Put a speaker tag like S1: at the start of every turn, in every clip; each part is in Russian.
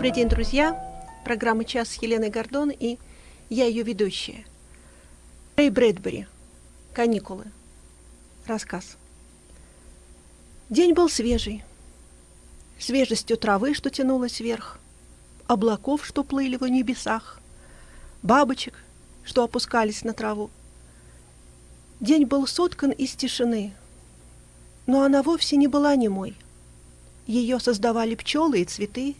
S1: Добрый день, друзья! Программа «Час» с Еленой Гордон и я ее ведущая. Рэй Брэдбери. Каникулы. Рассказ. День был свежий. Свежестью травы, что тянулась вверх, облаков, что плыли в небесах, бабочек, что опускались на траву. День был соткан из тишины, но она вовсе не была немой. Ее создавали пчелы и цветы,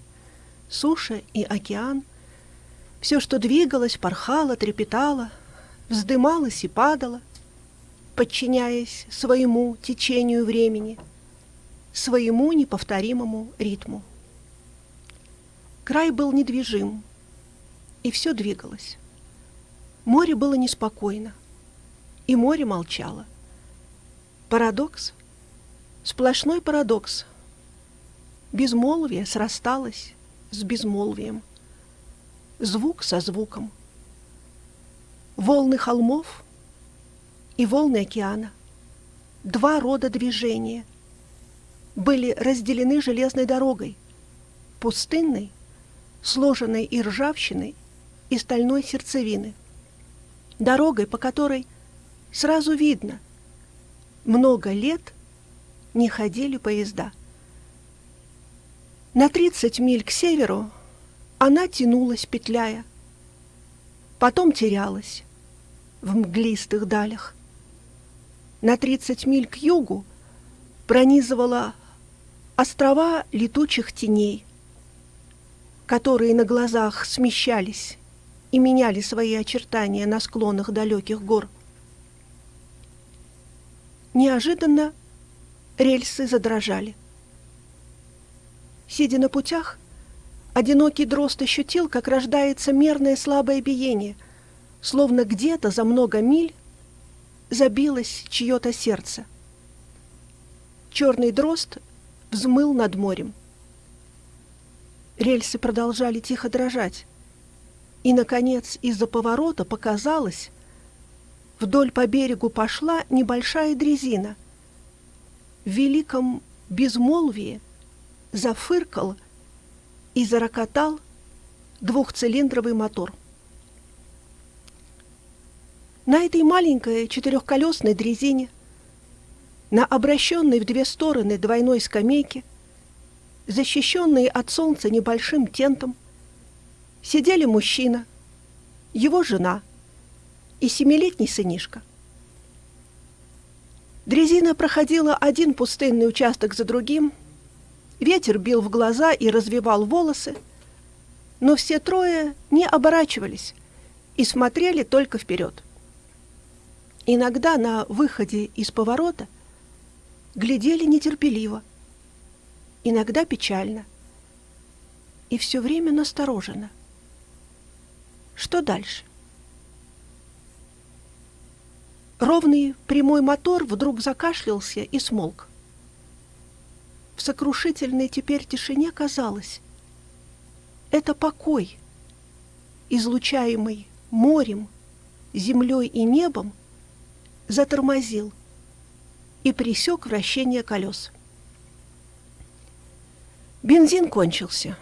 S1: суша и океан. Все, что двигалось, порхало, трепетало, вздымалось и падало, подчиняясь своему течению времени, своему неповторимому ритму. Край был недвижим, и все двигалось. Море было неспокойно, и море молчало. Парадокс, сплошной парадокс. Безмолвие срасталось с безмолвием, звук со звуком. Волны холмов и волны океана, два рода движения, были разделены железной дорогой, пустынной, сложенной и ржавчиной, и стальной сердцевины, дорогой, по которой сразу видно, много лет не ходили поезда – на 30 миль к северу она тянулась, петляя, потом терялась в мглистых далях. На 30 миль к югу пронизывала острова летучих теней, которые на глазах смещались и меняли свои очертания на склонах далеких гор. Неожиданно рельсы задрожали. Сидя на путях, одинокий дрозд ощутил, как рождается мерное слабое биение, словно где-то за много миль забилось чье-то сердце. Черный дрозд взмыл над морем. Рельсы продолжали тихо дрожать, и, наконец, из-за поворота показалось, вдоль по берегу пошла небольшая дрезина. В великом безмолвии – зафыркал и зарокотал двухцилиндровый мотор. На этой маленькой четырехколесной дрезине, на обращенной в две стороны двойной скамейке, защищенные от солнца небольшим тентом, сидели мужчина, его жена и семилетний сынишка. Дрезина проходила один пустынный участок за другим – Ветер бил в глаза и развивал волосы, но все трое не оборачивались и смотрели только вперед. Иногда на выходе из поворота глядели нетерпеливо, иногда печально и все время настороженно. Что дальше? Ровный прямой мотор вдруг закашлялся и смолк в сокрушительной теперь тишине казалось. Это покой, излучаемый морем, землей и небом, затормозил и пресек вращение колес. Бензин кончился.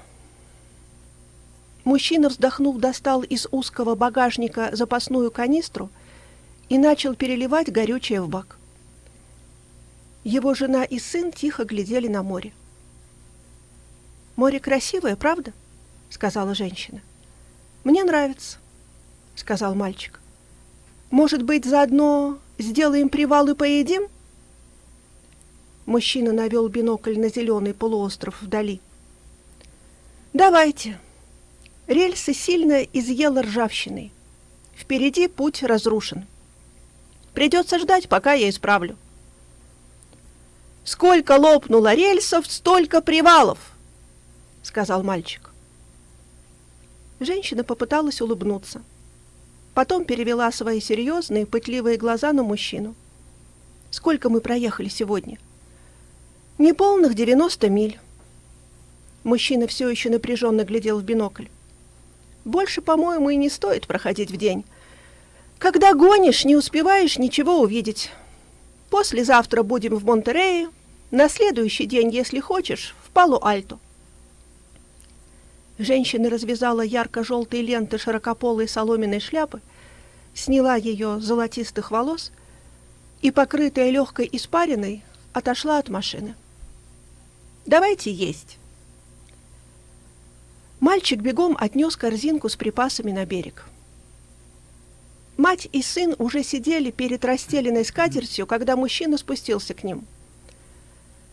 S1: Мужчина, вздохнув, достал из узкого багажника запасную канистру и начал переливать горючее в бак. Его жена и сын тихо глядели на море. «Море красивое, правда?» — сказала женщина. «Мне нравится», — сказал мальчик. «Может быть, заодно сделаем привал и поедим?» Мужчина навел бинокль на зеленый полуостров вдали. «Давайте». Рельсы сильно изъела ржавчиной. Впереди путь разрушен. Придется ждать, пока я исправлю. Сколько лопнуло рельсов, столько привалов, сказал мальчик. Женщина попыталась улыбнуться. Потом перевела свои серьезные, пытливые глаза на мужчину. Сколько мы проехали сегодня? Неполных девяносто миль. Мужчина все еще напряженно глядел в бинокль. Больше, по-моему, и не стоит проходить в день. Когда гонишь, не успеваешь ничего увидеть. Послезавтра будем в Монтерее, на следующий день, если хочешь, в Палу-Альто. Женщина развязала ярко-желтые ленты широкополой соломенной шляпы, сняла ее с золотистых волос и, покрытая легкой испариной, отошла от машины. «Давайте есть!» Мальчик бегом отнес корзинку с припасами на берег. Мать и сын уже сидели перед расстеленной скатертью, когда мужчина спустился к ним.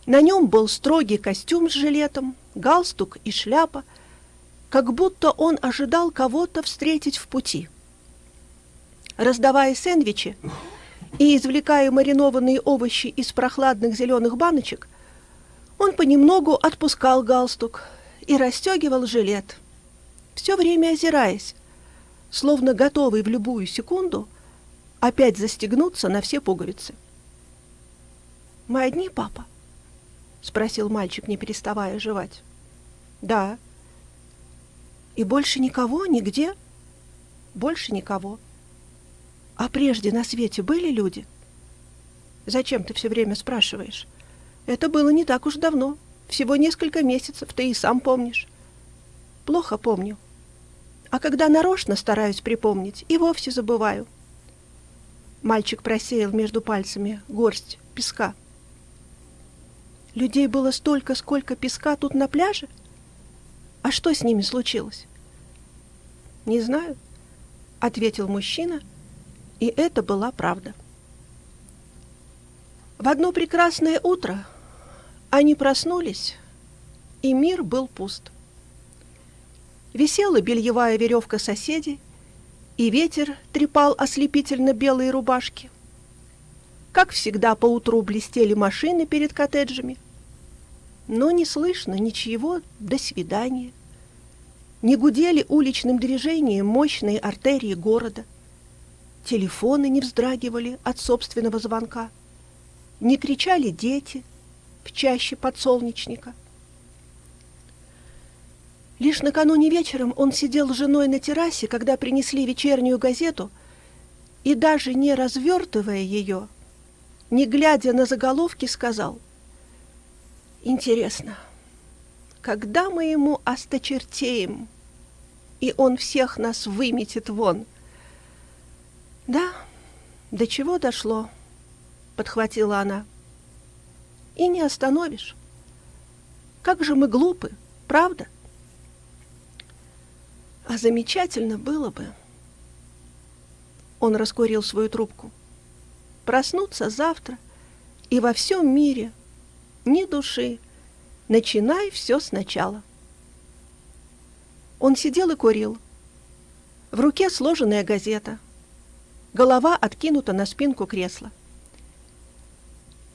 S1: На нем был строгий костюм с жилетом, галстук и шляпа, как будто он ожидал кого-то встретить в пути. Раздавая сэндвичи и извлекая маринованные овощи из прохладных зеленых баночек, он понемногу отпускал галстук и расстегивал жилет, все время озираясь, словно готовый в любую секунду опять застегнуться на все пуговицы. «Мы одни, папа?» — спросил мальчик, не переставая жевать. «Да». «И больше никого, нигде?» «Больше никого». «А прежде на свете были люди?» «Зачем ты все время спрашиваешь?» «Это было не так уж давно, всего несколько месяцев, ты и сам помнишь». «Плохо помню. А когда нарочно стараюсь припомнить, и вовсе забываю». Мальчик просеял между пальцами горсть песка. Людей было столько, сколько песка тут на пляже? А что с ними случилось? Не знаю, ответил мужчина, и это была правда. В одно прекрасное утро они проснулись, и мир был пуст. Висела бельевая веревка соседей, и ветер трепал ослепительно белые рубашки. Как всегда, поутру блестели машины перед коттеджами, но не слышно ничего «до свидания». Не гудели уличным движением мощные артерии города. Телефоны не вздрагивали от собственного звонка. Не кричали дети в чаще подсолнечника. Лишь накануне вечером он сидел с женой на террасе, когда принесли вечернюю газету, и даже не развертывая ее, не глядя на заголовки, сказал Интересно, когда мы ему осточертеем, и он всех нас выметит вон? Да, до чего дошло, подхватила она. И не остановишь. Как же мы глупы, правда? А замечательно было бы. Он раскурил свою трубку. Проснуться завтра и во всем мире – ни души. Начинай все сначала. Он сидел и курил. В руке сложенная газета. Голова откинута на спинку кресла.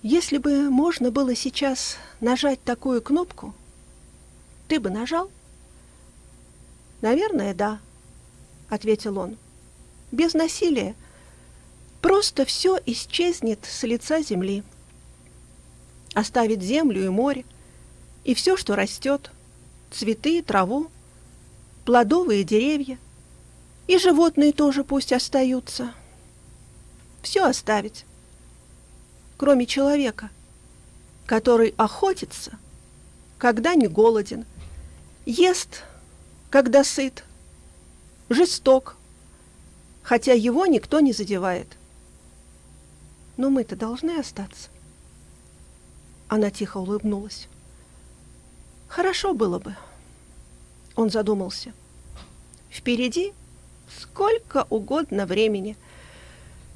S1: Если бы можно было сейчас нажать такую кнопку, ты бы нажал? Наверное, да, ответил он. Без насилия. Просто все исчезнет с лица земли оставить землю и море, и все, что растет, цветы, траву, плодовые деревья, и животные тоже пусть остаются. Все оставить, кроме человека, который охотится, когда не голоден, ест, когда сыт, жесток, хотя его никто не задевает. Но мы-то должны остаться. Она тихо улыбнулась. Хорошо было бы. Он задумался. Впереди сколько угодно времени.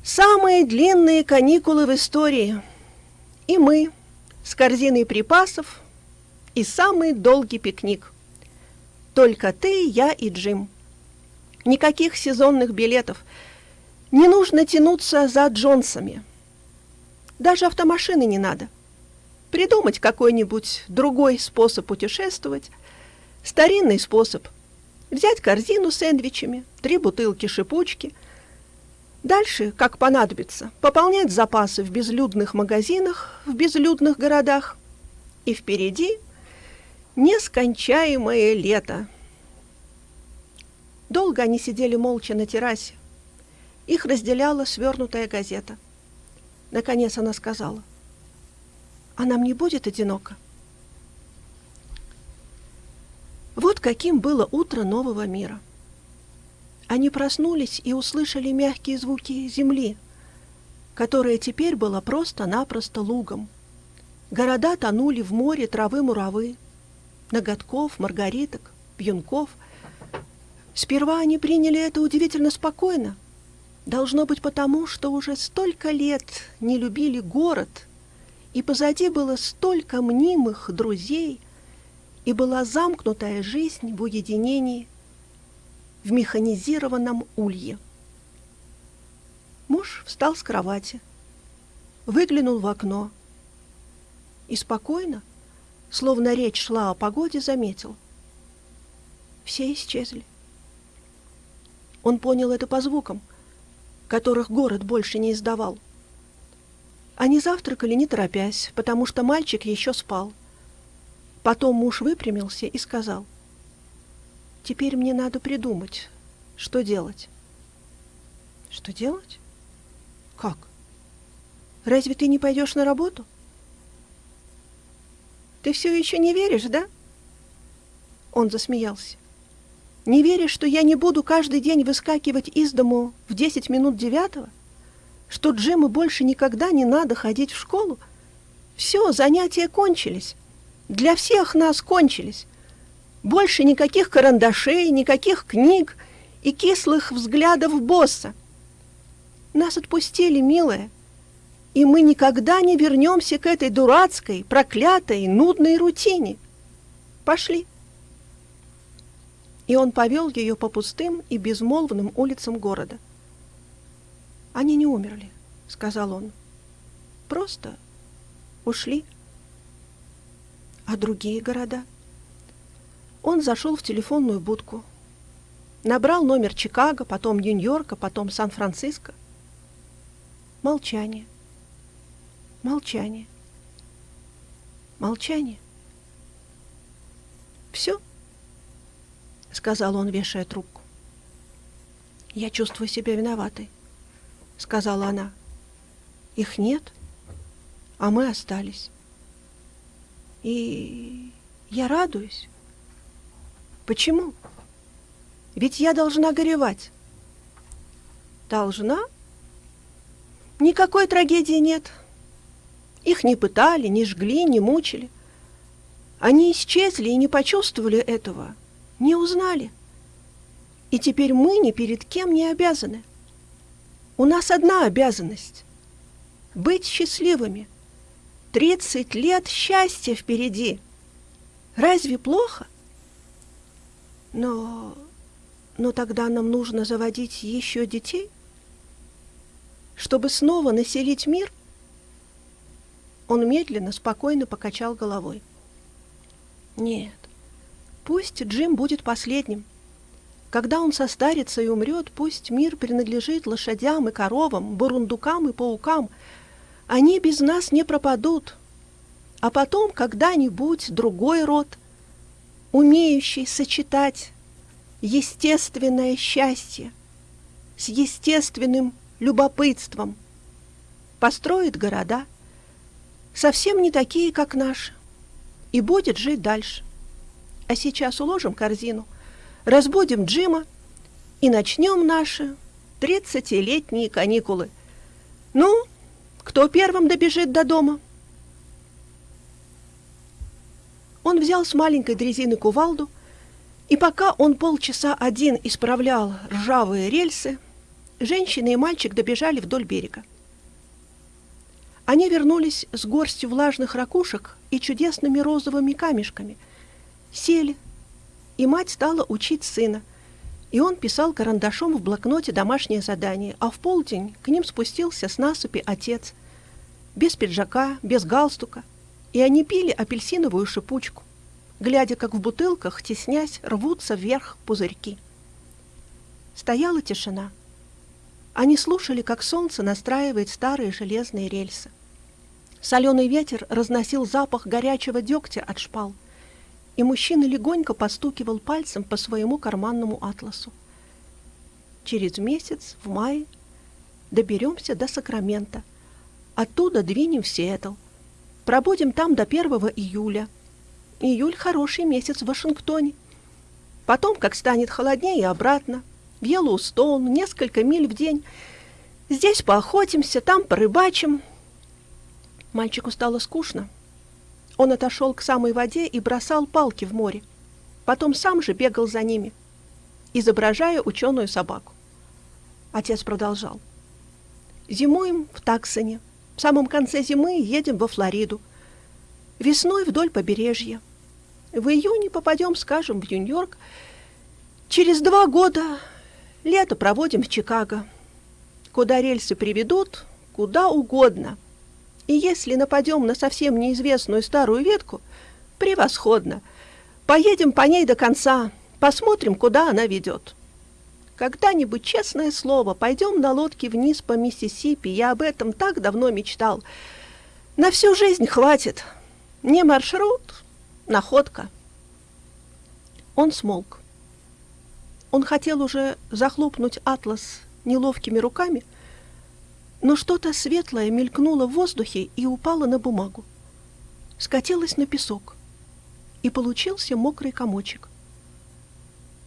S1: Самые длинные каникулы в истории. И мы с корзиной припасов и самый долгий пикник. Только ты, я и Джим. Никаких сезонных билетов. Не нужно тянуться за Джонсами. Даже автомашины не надо придумать какой-нибудь другой способ путешествовать, старинный способ. Взять корзину с сэндвичами, три бутылки шипучки. Дальше, как понадобится, пополнять запасы в безлюдных магазинах, в безлюдных городах. И впереди нескончаемое лето. Долго они сидели молча на террасе. Их разделяла свернутая газета. Наконец она сказала — а нам не будет одиноко? Вот каким было утро нового мира. Они проснулись и услышали мягкие звуки земли, которая теперь была просто-напросто лугом. Города тонули в море травы-муравы, ноготков, маргариток, пьюнков. Сперва они приняли это удивительно спокойно. Должно быть потому, что уже столько лет не любили город, и позади было столько мнимых друзей, и была замкнутая жизнь в уединении, в механизированном улье. Муж встал с кровати, выглянул в окно и спокойно, словно речь шла о погоде, заметил. Все исчезли. Он понял это по звукам, которых город больше не издавал. Они завтракали не торопясь, потому что мальчик еще спал — Потом муж выпрямился и сказал, «Теперь мне надо придумать, что делать». «Что делать? Как? Разве ты не пойдешь на работу?» «Ты все еще не веришь, да?» Он засмеялся. «Не веришь, что я не буду каждый день выскакивать из дому в десять минут девятого? Что Джиму больше никогда не надо ходить в школу? Все, занятия кончились. Для всех нас кончились. Больше никаких карандашей, никаких книг и кислых взглядов босса. Нас отпустили, милая, и мы никогда не вернемся к этой дурацкой, проклятой, нудной рутине. Пошли. И он повел ее по пустым и безмолвным улицам города. «Они не умерли», — сказал он. «Просто ушли». А другие города? Он зашел в телефонную будку. Набрал номер Чикаго, потом Нью-Йорка, потом Сан-Франциско. Молчание. Молчание. Молчание. «Все?» — сказал он, вешая трубку. «Я чувствую себя виноватой», — сказала она. «Их нет, а мы остались». И я радуюсь. Почему? Ведь я должна горевать. Должна? Никакой трагедии нет. Их не пытали, не жгли, не мучили. Они исчезли и не почувствовали этого, не узнали. И теперь мы ни перед кем не обязаны. У нас одна обязанность — быть счастливыми — Тридцать лет счастья впереди. Разве плохо? Но... но тогда нам нужно заводить еще детей? Чтобы снова населить мир? Он медленно, спокойно покачал головой. Нет, пусть Джим будет последним. Когда он состарится и умрет, пусть мир принадлежит лошадям и коровам, бурундукам и паукам — они без нас не пропадут. А потом когда-нибудь другой род, умеющий сочетать естественное счастье с естественным любопытством, построит города, совсем не такие, как наши, и будет жить дальше. А сейчас уложим корзину, разбудим Джима и начнем наши тридцатилетние каникулы. Ну, кто первым добежит до дома? Он взял с маленькой дрезины кувалду, и пока он полчаса один исправлял ржавые рельсы, женщина и мальчик добежали вдоль берега. Они вернулись с горстью влажных ракушек и чудесными розовыми камешками, сели, и мать стала учить сына – и он писал карандашом в блокноте домашнее задание, а в полдень к ним спустился с насыпи отец, без пиджака, без галстука, и они пили апельсиновую шипучку, глядя, как в бутылках, теснясь, рвутся вверх пузырьки. Стояла тишина. Они слушали, как солнце настраивает старые железные рельсы. Соленый ветер разносил запах горячего дегтя от шпал — и мужчина легонько постукивал пальцем по своему карманному атласу. Через месяц, в мае, доберемся до Сакрамента. Оттуда двинем в Сиэтл. Пробудем там до 1 июля. Июль – хороший месяц в Вашингтоне. Потом, как станет холоднее, обратно. В Йеллоустоун, несколько миль в день. Здесь поохотимся, там порыбачим. Мальчику стало скучно. Он отошел к самой воде и бросал палки в море. Потом сам же бегал за ними, изображая ученую собаку. Отец продолжал. Зимуем в Таксоне. В самом конце зимы едем во Флориду. Весной вдоль побережья. В июне попадем, скажем, в Нью-Йорк. Через два года лето проводим в Чикаго. Куда рельсы приведут, куда угодно. И если нападем на совсем неизвестную старую ветку, превосходно. Поедем по ней до конца, посмотрим, куда она ведет. Когда-нибудь, честное слово, пойдем на лодке вниз по Миссисипи. Я об этом так давно мечтал. На всю жизнь хватит. Не маршрут, находка. Он смолк. Он хотел уже захлопнуть атлас неловкими руками, но что-то светлое мелькнуло в воздухе и упало на бумагу. Скатилось на песок, и получился мокрый комочек.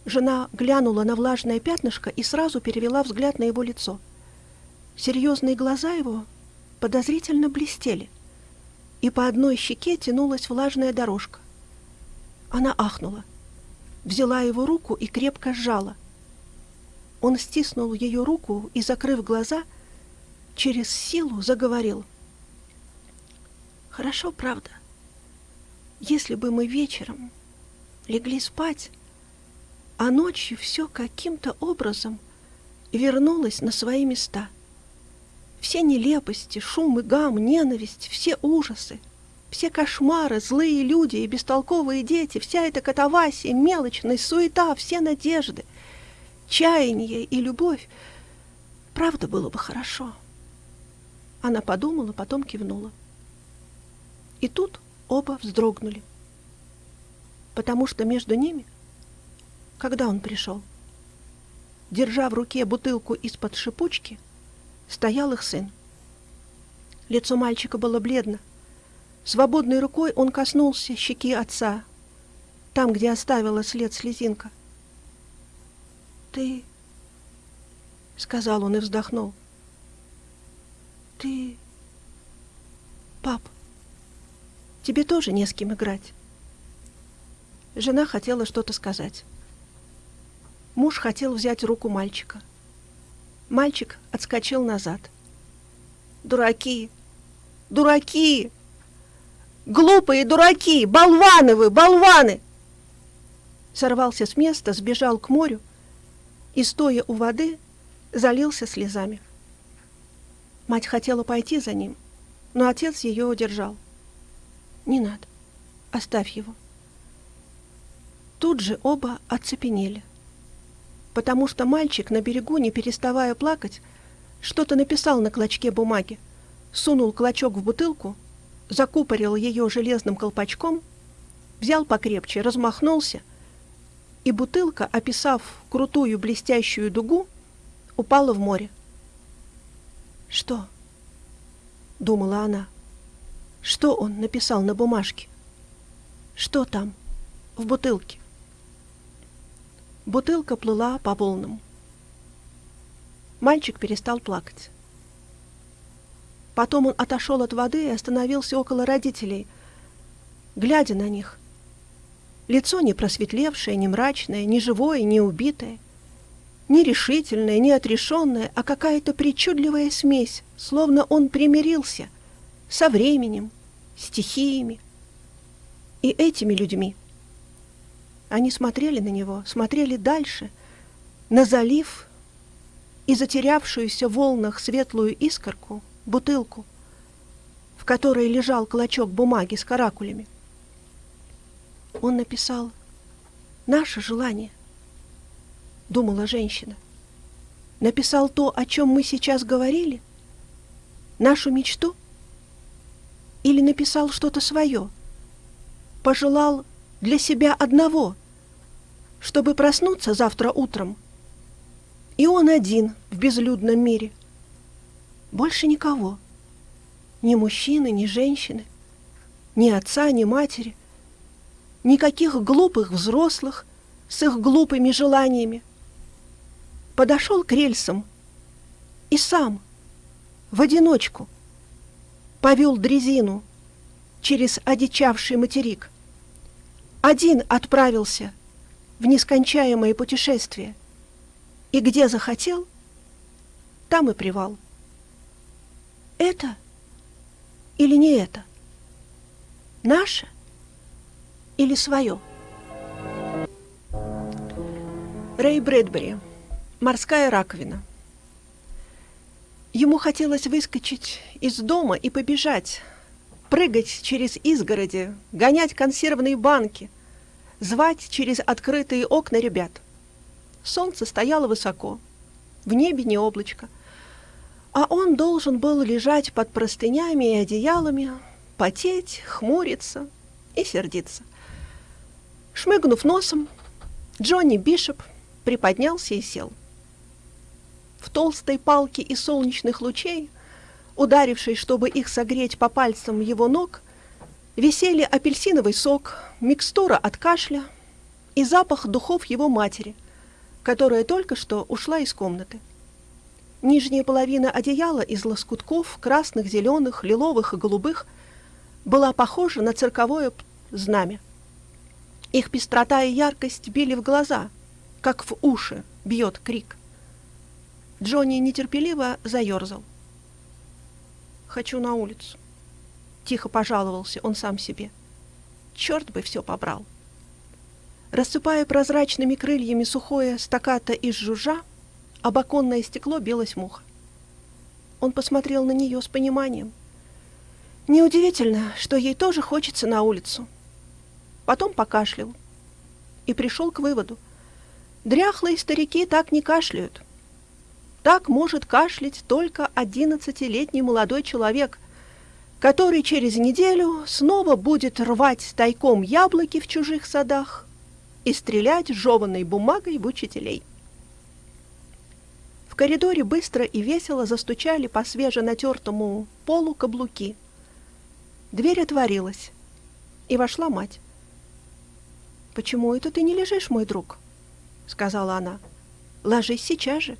S1: Жена глянула на влажное пятнышко и сразу перевела взгляд на его лицо. Серьезные глаза его подозрительно блестели, и по одной щеке тянулась влажная дорожка. Она ахнула, взяла его руку и крепко сжала. Он стиснул ее руку и, закрыв глаза, через силу заговорил. «Хорошо, правда. Если бы мы вечером легли спать, а ночью все каким-то образом вернулось на свои места. Все нелепости, шум и гам, ненависть, все ужасы, все кошмары, злые люди и бестолковые дети, вся эта катавасия, мелочность, суета, все надежды, чаяние и любовь. Правда было бы хорошо. Она подумала, потом кивнула. И тут оба вздрогнули, потому что между ними — когда он пришел. Держа в руке бутылку из-под шипучки, стоял их сын. Лицо мальчика было бледно. Свободной рукой он коснулся щеки отца, там, где оставила след слезинка. «Ты...» — сказал он и вздохнул. «Ты... Пап, тебе тоже не с кем играть». Жена хотела что-то сказать. Муж хотел взять руку мальчика. Мальчик отскочил назад. «Дураки! Дураки! Глупые дураки! Болваны вы! Болваны!» Сорвался с места, сбежал к морю и, стоя у воды, залился слезами. Мать хотела пойти за ним, но отец ее удержал. «Не надо, оставь его». Тут же оба оцепенели потому что мальчик на берегу, не переставая плакать, что-то написал на клочке бумаги, сунул клочок в бутылку, закупорил ее железным колпачком, взял покрепче, размахнулся, и бутылка, описав крутую блестящую дугу, упала в море. «Что?» — думала она. «Что он написал на бумажке? Что там, в бутылке?» Бутылка плыла по волнам. Мальчик перестал плакать. Потом он отошел от воды и остановился около родителей, глядя на них. Лицо не просветлевшее, не мрачное, не живое, не убитое, не решительное, не отрешенное, а какая-то причудливая смесь, словно он примирился со временем, стихиями и этими людьми. Они смотрели на него, смотрели дальше, на залив и затерявшуюся в волнах светлую искорку, бутылку, в которой лежал клочок бумаги с каракулями. Он написал «Наше желание», — думала женщина. Написал то, о чем мы сейчас говорили? Нашу мечту? Или написал что-то свое? Пожелал для себя одного, чтобы проснуться завтра утром. И он один в безлюдном мире. Больше никого. Ни мужчины, ни женщины, ни отца, ни матери, никаких глупых взрослых, с их глупыми желаниями. Подошел к рельсам и сам, в одиночку, повел дрезину через одичавший материк. Один отправился в нескончаемое путешествие, и где захотел, там и привал. Это или не это? Наше или свое? Рэй Брэдбери. Морская раковина. Ему хотелось выскочить из дома и побежать, прыгать через изгороди, гонять консервные банки, звать через открытые окна ребят. Солнце стояло высоко, в небе не облачко, а он должен был лежать под простынями и одеялами, потеть, хмуриться и сердиться. Шмыгнув носом, Джонни Бишоп приподнялся и сел. В толстой палке из солнечных лучей, ударившей, чтобы их согреть по пальцам его ног, висели апельсиновый сок, микстура от кашля и запах духов его матери, которая только что ушла из комнаты. Нижняя половина одеяла из лоскутков красных, зеленых, лиловых и голубых была похожа на цирковое знамя. Их пестрота и яркость били в глаза, как в уши бьет крик. Джонни нетерпеливо заерзал. «Хочу на улицу», — тихо пожаловался он сам себе. «Черт бы все побрал». Рассыпая прозрачными крыльями сухое стаката из жужжа, об оконное стекло билась муха. Он посмотрел на нее с пониманием. Неудивительно, что ей тоже хочется на улицу. Потом покашлял и пришел к выводу — Дряхлые старики так не кашляют. Так может кашлять только одиннадцатилетний молодой человек, который через неделю снова будет рвать тайком яблоки в чужих садах и стрелять жеванной бумагой в учителей. В коридоре быстро и весело застучали по свеженатертому полу каблуки. Дверь отворилась, и вошла мать. «Почему это ты не лежишь, мой друг?» — сказала она. «Ложись сейчас же».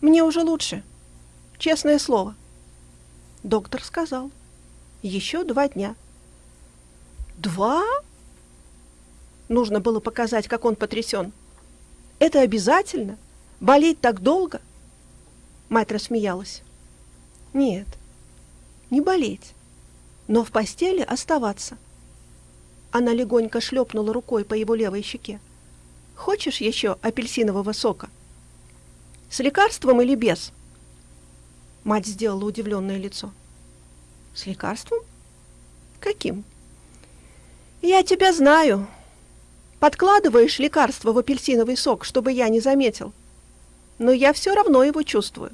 S1: «Мне уже лучше. Честное слово». Доктор сказал. «Еще два дня». «Два?» Нужно было показать, как он потрясен. «Это обязательно? Болеть так долго?» Мать рассмеялась. «Нет, не болеть, но в постели оставаться». Она легонько шлепнула рукой по его левой щеке. Хочешь еще апельсинового сока? С лекарством или без? Мать сделала удивленное лицо. С лекарством? Каким? Я тебя знаю. Подкладываешь лекарство в апельсиновый сок, чтобы я не заметил. Но я все равно его чувствую.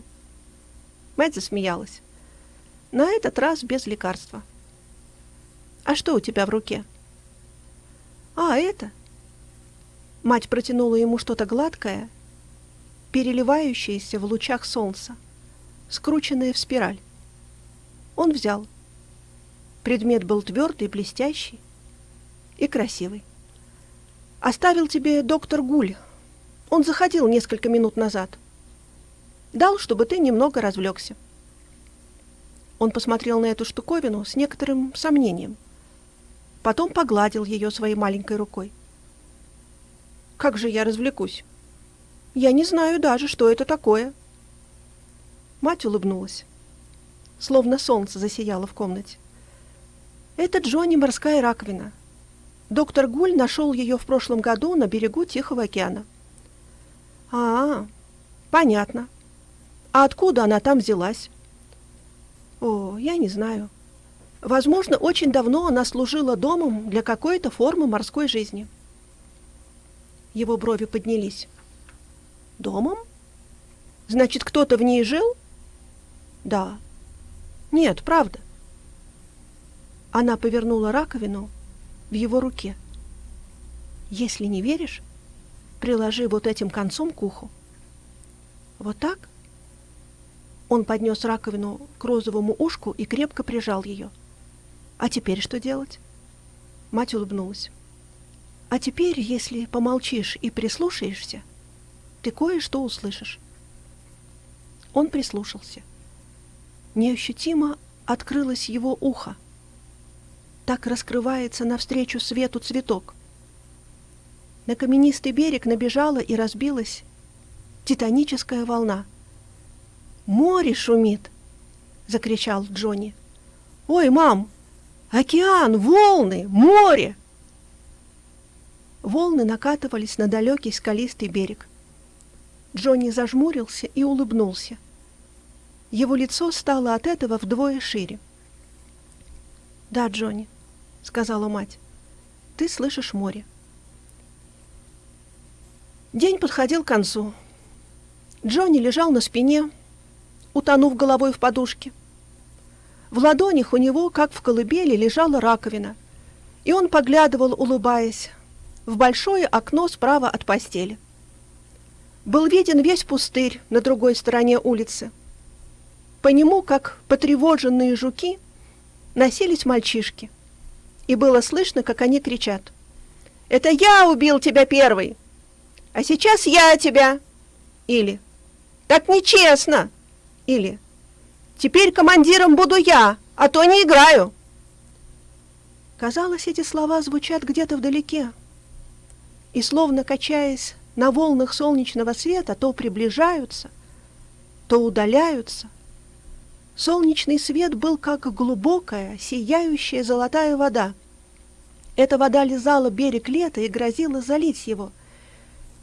S1: Мать засмеялась. На этот раз без лекарства. А что у тебя в руке? А, это? Мать протянула ему что-то гладкое, переливающееся в лучах солнца, скрученное в спираль. Он взял. Предмет был твердый, блестящий и красивый. Оставил тебе доктор Гуль. Он заходил несколько минут назад. Дал, чтобы ты немного развлекся. Он посмотрел на эту штуковину с некоторым сомнением. Потом погладил ее своей маленькой рукой. Как же я развлекусь? Я не знаю даже, что это такое. Мать улыбнулась. Словно солнце засияло в комнате. Это Джонни морская раковина. Доктор Гуль нашел ее в прошлом году на берегу Тихого океана. А, понятно. А откуда она там взялась? О, я не знаю. Возможно, очень давно она служила домом для какой-то формы морской жизни. Его брови поднялись. Домом? Значит, кто-то в ней жил? Да. Нет, правда. Она повернула раковину в его руке. Если не веришь, приложи вот этим концом к уху. Вот так? Он поднес раковину к розовому ушку и крепко прижал ее. А теперь что делать? Мать улыбнулась. А теперь, если помолчишь и прислушаешься, ты кое-что услышишь. Он прислушался. Неощутимо открылось его ухо. Так раскрывается навстречу свету цветок. На каменистый берег набежала и разбилась титаническая волна. «Море шумит!» — закричал Джонни. «Ой, мам! Океан, волны, море!» Волны накатывались на далекий скалистый берег. Джонни зажмурился и улыбнулся. Его лицо стало от этого вдвое шире. «Да, Джонни», — сказала мать, — «ты слышишь море». День подходил к концу. Джонни лежал на спине, утонув головой в подушке. В ладонях у него, как в колыбели, лежала раковина, и он поглядывал, улыбаясь, в большое окно справа от постели. Был виден весь пустырь на другой стороне улицы. По нему, как потревоженные жуки, носились мальчишки. И было слышно, как они кричат. «Это я убил тебя первый! А сейчас я тебя!» Или «Так нечестно!» Или «Теперь командиром буду я, а то не играю!» Казалось, эти слова звучат где-то вдалеке, и, словно качаясь на волнах солнечного света, то приближаются, то удаляются. Солнечный свет был как глубокая, сияющая золотая вода. Эта вода лизала берег лета и грозила залить его.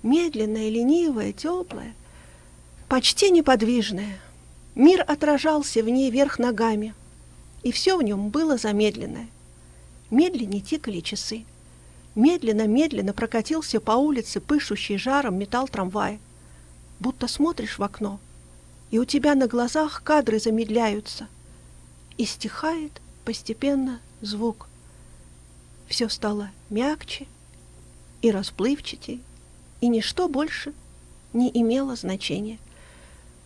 S1: Медленная, ленивая, теплая, почти неподвижная. Мир отражался в ней вверх ногами, и все в нем было замедленное. Медленнее тикали часы. Медленно-медленно прокатился по улице пышущий жаром металл трамвая. Будто смотришь в окно, и у тебя на глазах кадры замедляются. И стихает постепенно звук. Все стало мягче и расплывчатей, и ничто больше не имело значения.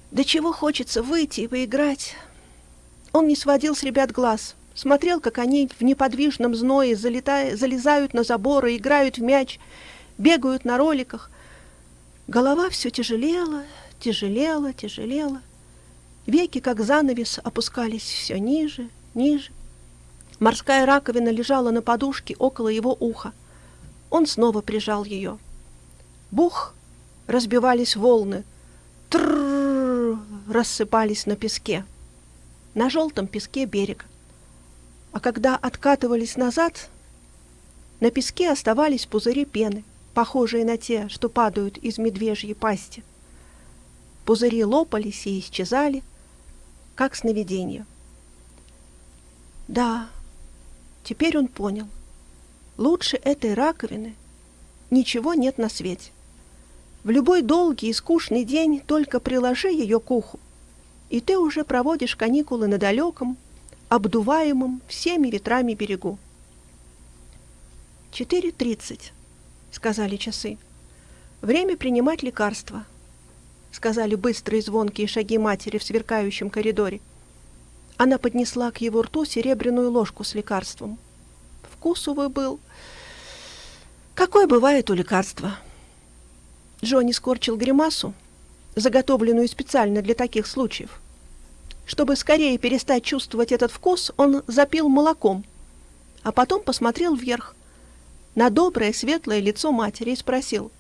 S1: До чего хочется выйти и поиграть. Он не сводил с ребят глаз — смотрел, как они в неподвижном зное залетая, залезают на заборы, играют в мяч, бегают на роликах. Голова все тяжелела, тяжелела, тяжелела. Веки, как занавес, опускались все ниже, ниже. Морская раковина лежала на подушке около его уха. Он снова прижал ее. Бух! Разбивались волны. Тррррр! Рассыпались на песке. На желтом песке берега. А когда откатывались назад, на песке оставались пузыри пены, похожие на те, что падают из медвежьей пасти. Пузыри лопались и исчезали, как сновидение. Да, теперь он понял. Лучше этой раковины ничего нет на свете. В любой долгий и скучный день только приложи ее к уху, и ты уже проводишь каникулы на далеком, обдуваемом всеми ветрами берегу. «Четыре тридцать», — сказали часы. «Время принимать лекарства», — сказали быстрые звонкие шаги матери в сверкающем коридоре. Она поднесла к его рту серебряную ложку с лекарством. Вкус, увы, был... Какой бывает у лекарства? Джонни скорчил гримасу, заготовленную специально для таких случаев. Чтобы скорее перестать чувствовать этот вкус, он запил молоком, а потом посмотрел вверх, на доброе светлое лицо матери и спросил,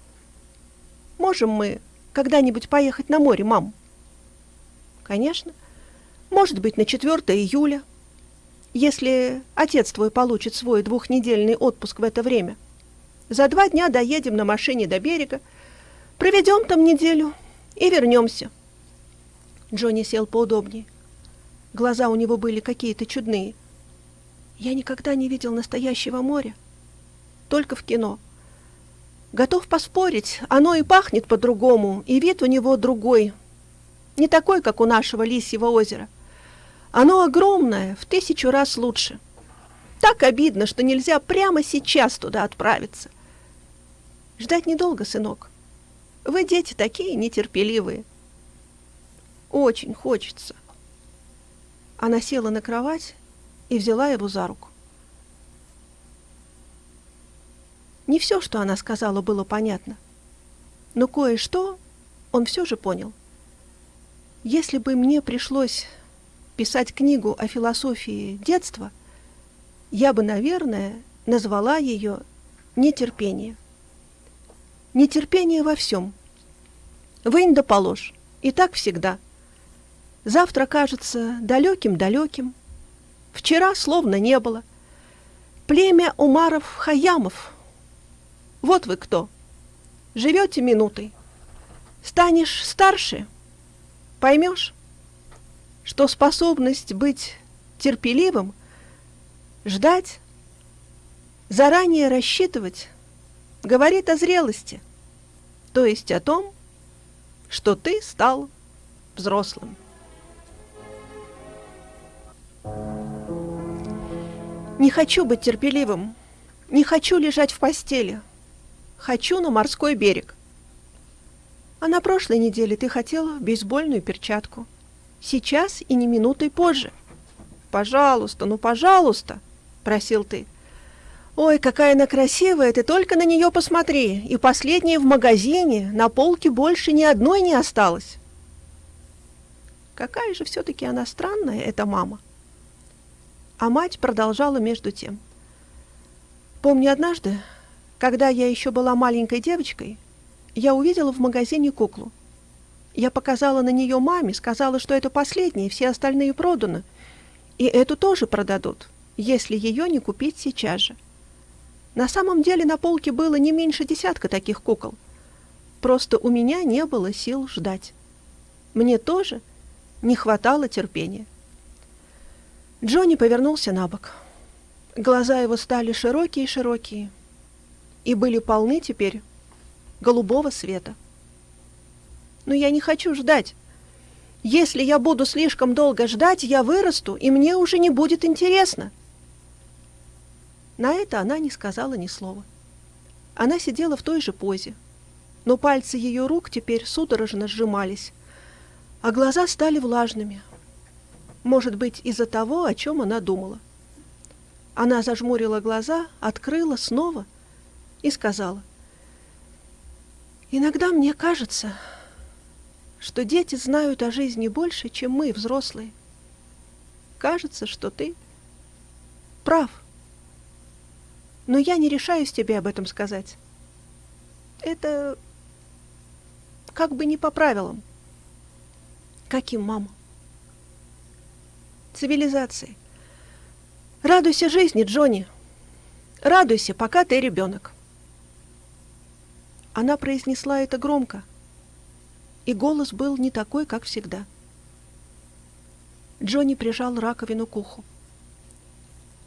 S1: «Можем мы когда-нибудь поехать на море, мам?» «Конечно. Может быть, на 4 июля, если отец твой получит свой двухнедельный отпуск в это время. За два дня доедем на машине до берега, проведем там неделю и вернемся». Джонни сел поудобнее. Глаза у него были какие-то чудные. Я никогда не видел настоящего моря. Только в кино. Готов поспорить, оно и пахнет по-другому, и вид у него другой. Не такой, как у нашего Лисьего озера. Оно огромное, в тысячу раз лучше. Так обидно, что нельзя прямо сейчас туда отправиться. Ждать недолго, сынок. Вы, дети, такие нетерпеливые. Очень хочется. Она села на кровать и взяла его за руку. Не все, что она сказала, было понятно. Но кое-что он все же понял. Если бы мне пришлось писать книгу о философии детства, я бы, наверное, назвала ее «Нетерпение». Нетерпение во всем. Вынь да положь. И так всегда. Завтра кажется далеким-далеким. Вчера словно не было. Племя Умаров-Хаямов. Вот вы кто. Живете минутой. Станешь старше, поймешь, что способность быть терпеливым, ждать, заранее рассчитывать, говорит о зрелости, то есть о том, что ты стал взрослым. Не хочу быть терпеливым, не хочу лежать в постели, хочу на морской берег. А на прошлой неделе ты хотела бейсбольную перчатку. Сейчас и не минутой позже. Пожалуйста, ну пожалуйста, просил ты. Ой, какая она красивая, ты только на нее посмотри. И последняя в магазине, на полке больше ни одной не осталось. Какая же все-таки она странная, эта мама. А мать продолжала между тем. Помню однажды, когда я еще была маленькой девочкой, я увидела в магазине куклу. Я показала на нее маме, сказала, что это последняя, все остальные проданы. И эту тоже продадут, если ее не купить сейчас же. На самом деле на полке было не меньше десятка таких кукол. Просто у меня не было сил ждать. Мне тоже не хватало терпения. Джонни повернулся на бок. Глаза его стали широкие-широкие и были полны теперь голубого света. Но я не хочу ждать. Если я буду слишком долго ждать, я вырасту, и мне уже не будет интересно. — на это она не сказала ни слова. Она сидела в той же позе, но пальцы ее рук теперь судорожно сжимались, а глаза стали влажными. Может быть, из-за того, о чем она думала. Она зажмурила глаза, открыла снова и сказала. «Иногда мне кажется, что дети знают о жизни больше, чем мы, взрослые. Кажется, что ты прав» но я не решаюсь тебе об этом сказать. Это как бы не по правилам. Каким, мама? Цивилизации. Радуйся жизни, Джонни. Радуйся, пока ты ребенок. Она произнесла это громко, и голос был не такой, как всегда. Джонни прижал раковину к уху.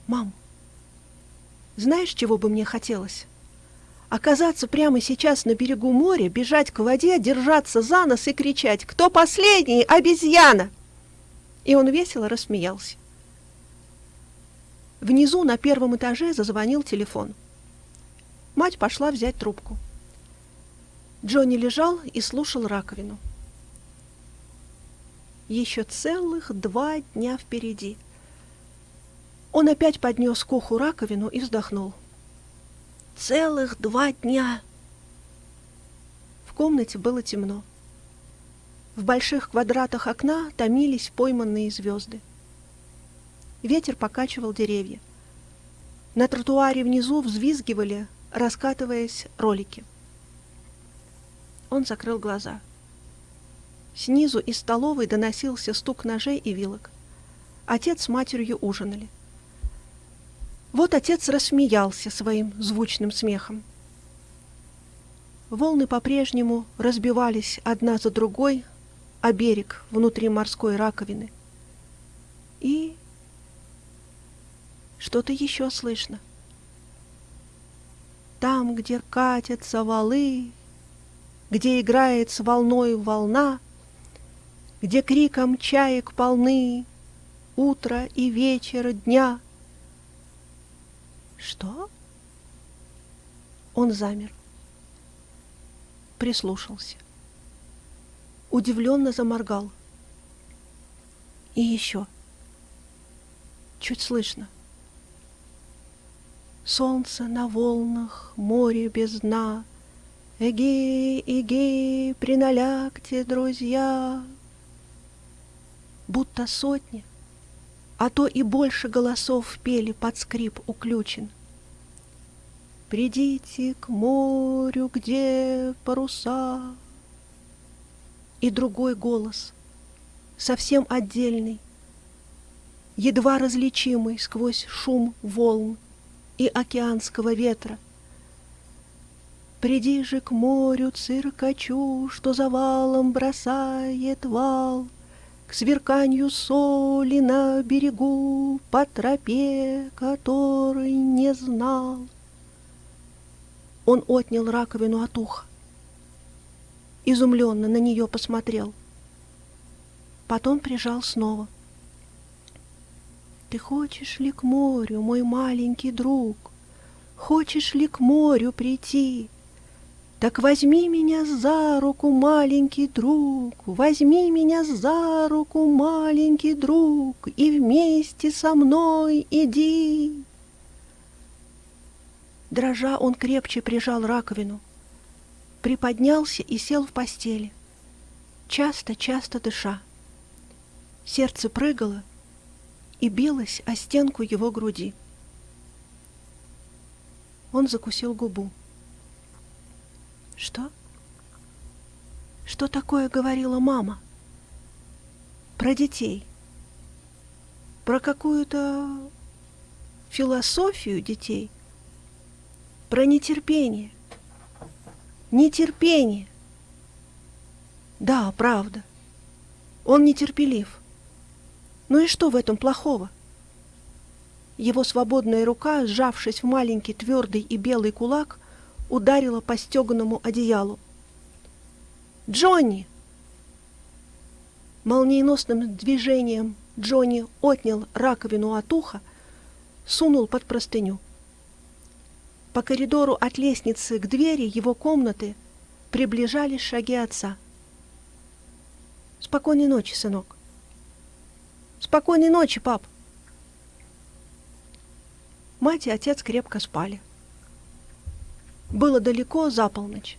S1: «Мам, знаешь, чего бы мне хотелось? Оказаться прямо сейчас на берегу моря, бежать к воде, держаться за нос и кричать «Кто последний? Обезьяна!» И он весело рассмеялся. Внизу на первом этаже зазвонил телефон. Мать пошла взять трубку. Джонни лежал и слушал раковину. Еще целых два дня впереди — он опять поднес к уху раковину и вздохнул. «Целых два дня!» В комнате было темно. В больших квадратах окна томились пойманные звезды. Ветер покачивал деревья. На тротуаре внизу взвизгивали, раскатываясь, ролики. Он закрыл глаза. Снизу из столовой доносился стук ножей и вилок. Отец с матерью ужинали. Вот отец рассмеялся своим звучным смехом. Волны по-прежнему разбивались одна за другой о берег внутри морской раковины. И что-то еще слышно. Там, где катятся валы, где играет с волной волна, где криком чаек полны утро и вечер дня — что? Он замер. Прислушался. Удивленно заморгал. И еще. Чуть слышно. Солнце на волнах, море без дна. Эгей, эгей, приналягте, друзья. Будто сотни, а то и больше голосов пели под скрип уключен. Придите к морю, где паруса. И другой голос, совсем отдельный, едва различимый сквозь шум волн и океанского ветра. Приди же к морю циркачу, что за валом бросает вал, К сверканью соли на берегу по тропе, который не знал. Он отнял раковину от уха. Изумленно на нее посмотрел. Потом прижал снова. Ты хочешь ли к морю, мой маленький друг? Хочешь ли к морю прийти? Так возьми меня за руку, маленький друг, Возьми меня за руку, маленький друг, И вместе со мной иди. Дрожа, он крепче прижал раковину, приподнялся и сел в постели, часто-часто дыша. Сердце прыгало и билось о стенку его груди. Он закусил губу. Что? Что такое говорила мама? Про детей. Про какую-то философию детей про нетерпение. Нетерпение. Да, правда. Он нетерпелив. Ну и что в этом плохого? Его свободная рука, сжавшись в маленький твердый и белый кулак, ударила по стеганому одеялу. «Джонни!» Молниеносным движением Джонни отнял раковину от уха, сунул под простыню. По коридору от лестницы к двери его комнаты приближались шаги отца. «Спокойной ночи, сынок!» «Спокойной ночи, пап!» Мать и отец крепко спали. Было далеко за полночь.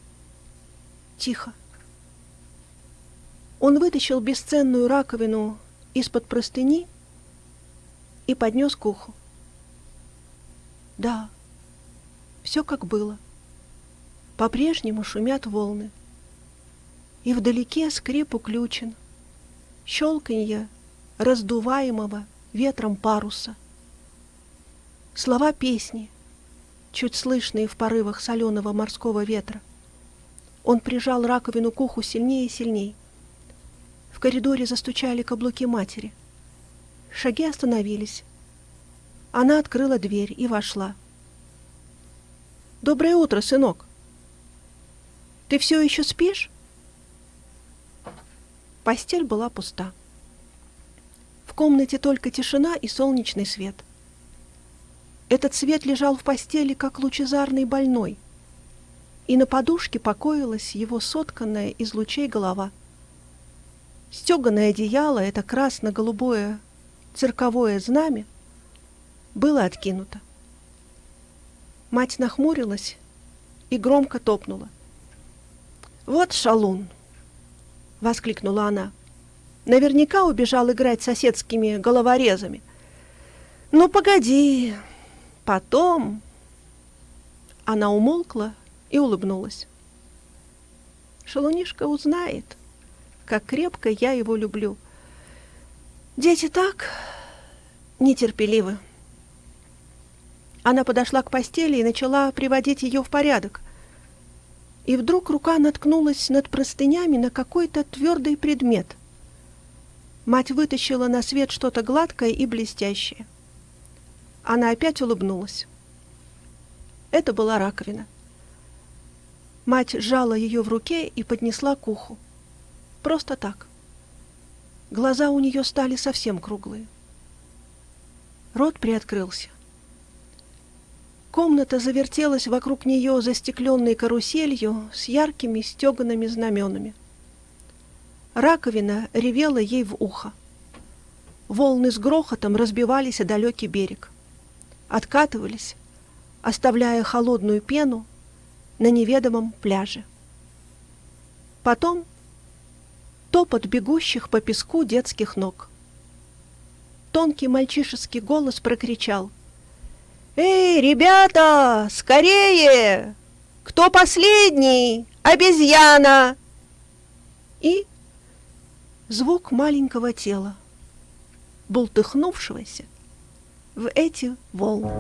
S1: Тихо. Он вытащил бесценную раковину из-под простыни и поднес к уху. Да, все как было. По-прежнему шумят волны. И вдалеке скрип уключен, щелканье раздуваемого ветром паруса. Слова песни, чуть слышные в порывах соленого морского ветра. Он прижал раковину к уху сильнее и сильнее. В коридоре застучали каблуки матери. Шаги остановились. Она открыла дверь и вошла. Доброе утро, сынок. Ты все еще спишь? Постель была пуста. В комнате только тишина и солнечный свет. Этот свет лежал в постели, как лучезарный больной, и на подушке покоилась его сотканная из лучей голова. Стеганое одеяло, это красно-голубое цирковое знамя, было откинуто. Мать нахмурилась и громко топнула. «Вот шалун!» — воскликнула она. «Наверняка убежал играть соседскими головорезами. Ну, погоди, потом...» Она умолкла и улыбнулась. Шалунишка узнает, как крепко я его люблю. Дети так нетерпеливы. Она подошла к постели и начала приводить ее в порядок. И вдруг рука наткнулась над простынями на какой-то твердый предмет. Мать вытащила на свет что-то гладкое и блестящее. Она опять улыбнулась. Это была раковина. Мать сжала ее в руке и поднесла к уху. Просто так. Глаза у нее стали совсем круглые. Рот приоткрылся. Комната завертелась вокруг нее застекленной каруселью с яркими стеганными знаменами. Раковина ревела ей в ухо. Волны с грохотом разбивались о далекий берег. Откатывались, оставляя холодную пену на неведомом пляже. Потом топот бегущих по песку детских ног. Тонкий мальчишеский голос прокричал. «Эй, ребята, скорее! Кто последний? Обезьяна!» И звук маленького тела, бултыхнувшегося в эти волны.